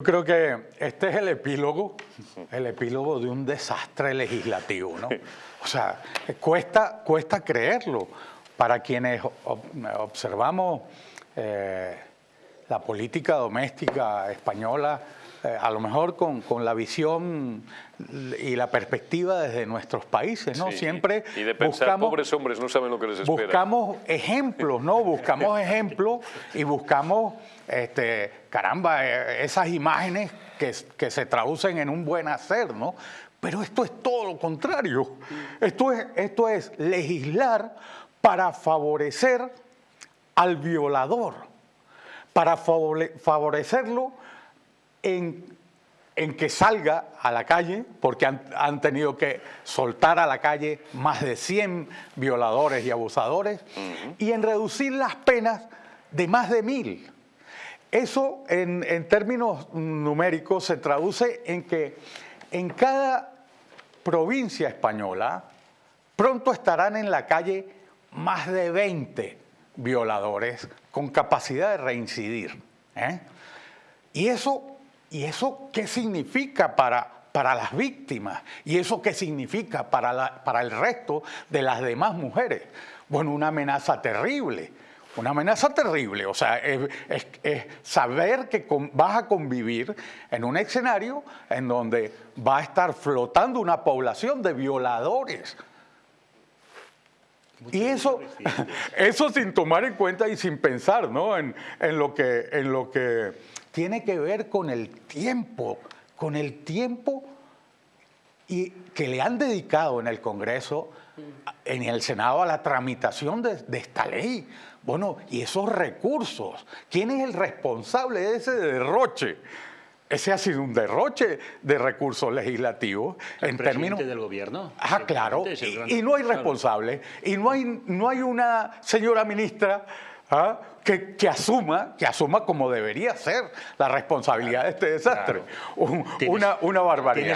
Creo que este es el epílogo, el epílogo de un desastre legislativo, ¿no? O sea, cuesta, cuesta creerlo. Para quienes observamos eh, la política doméstica española, eh, a lo mejor con, con, la visión y la perspectiva desde nuestros países, ¿no? Siempre y de pensar, buscamos, pobres hombres, no saben lo que les espera. Buscamos ejemplos, ¿no? Buscamos ejemplos y buscamos, este, caramba, eh, esas imágenes que, que se traducen en un buen hacer, ¿no? Pero esto es todo lo contrario. Esto es, esto es legislar para favorecer al violador, para favorecerlo en, que salga a la calle, porque han, tenido que soltar a la calle más de 100 violadores y abusadores, y en reducir las penas de más de mil. Eso en, en términos numéricos se traduce en que en cada provincia española pronto estarán en la calle más de 20 violadores con capacidad de reincidir. ¿eh? Y eso ¿Y eso qué significa para, para las víctimas? ¿Y eso qué significa para, la, para el resto de las demás mujeres? Bueno, una amenaza terrible. Una amenaza terrible, o sea, es, es, saber que vas a convivir en un escenario en donde va a estar flotando una población de violadores. Y eso, eso sin tomar en cuenta y sin pensar ¿no? en, en, lo que, en lo que tiene que ver con el tiempo, con el tiempo y que le han dedicado en el Congreso, en el Senado, a la tramitación de, de, esta ley. Bueno, y esos recursos, ¿quién es el responsable de ese derroche? Ese ha sido un derroche de recursos legislativos ¿El en términos del gobierno. Ah, claro. Y, y, no hay responsable. Y no hay, no hay una señora ministra ¿ah? que, que, asuma, que asuma como debería ser la responsabilidad de este desastre. una, una barbaridad.